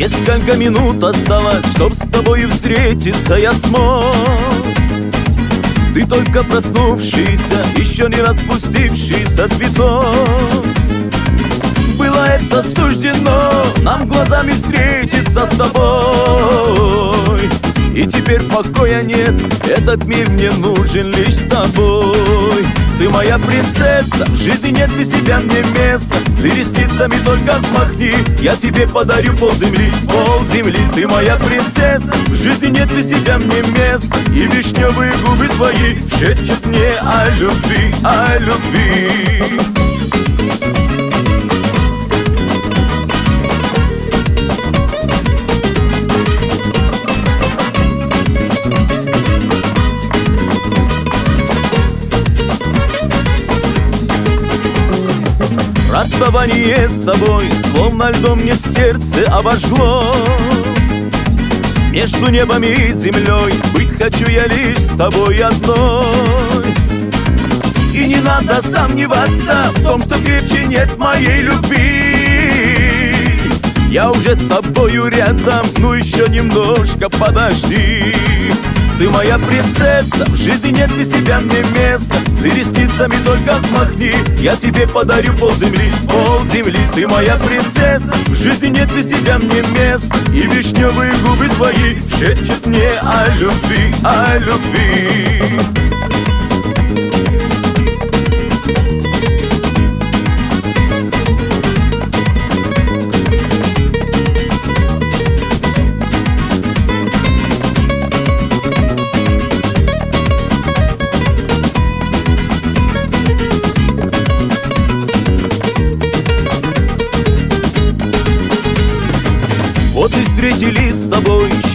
Несколько минут осталось, чтоб с тобой встретиться я смог. Ты только проснувшийся, еще не распустившийся цветок Было это суждено, нам глазами встретиться с тобой. И теперь покоя нет, этот мир мне нужен лишь с тобой моя принцесса, в жизни нет без тебя мне места. Ты ресницами только взмахни, я тебе подарю пол земли. Пол земли, ты моя принцесса, в жизни нет без тебя мне места. И вишневые губы твои шепчут мне о любви, о любви Расставание с тобой Словно льдом мне сердце обожгло. Между небом и землей Быть хочу я лишь с тобой одной. И не надо сомневаться В том, что крепче нет моей любви. Я уже с тобою рядом Ну еще немножко подожди ты моя принцесса, в жизни нет без тебя мне места. Ты ресницами только взмахни, я тебе подарю пол земли. Пол земли, ты моя принцесса, в жизни нет без тебя мне места. И вишневые губы твои шепчут мне о любви, о любви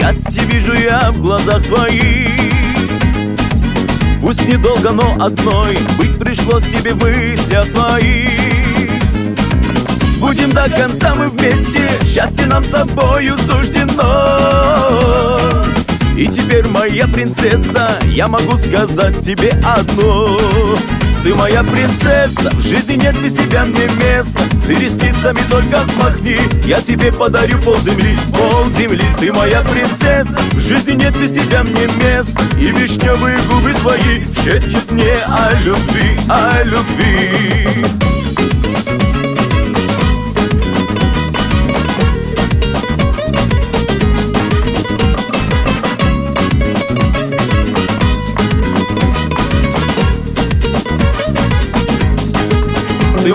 Счастье вижу я в глазах твоих. Пусть недолго, но одной Быть пришлось тебе в мыслях своих. Будем до конца мы вместе Счастье нам с тобою суждено. И теперь моя принцесса Я могу сказать тебе одно ты моя принцесса, в жизни нет без тебя мне места. Ты ресницами только взмахни, я тебе подарю пол земли. Пол земли, ты моя принцесса, в жизни нет без тебя мне места. И вишневые губы твои шепчут мне о любви, о любви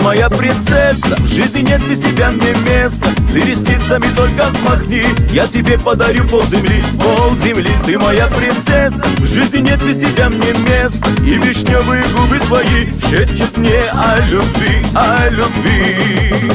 моя принцесса, в жизни нет без тебя мне места. Ты ресницами только взмахни, я тебе подарю пол земли. Пол земли, ты моя принцесса, в жизни нет без тебя мне места. И вишневые губы твои шепчут мне о любви, о любви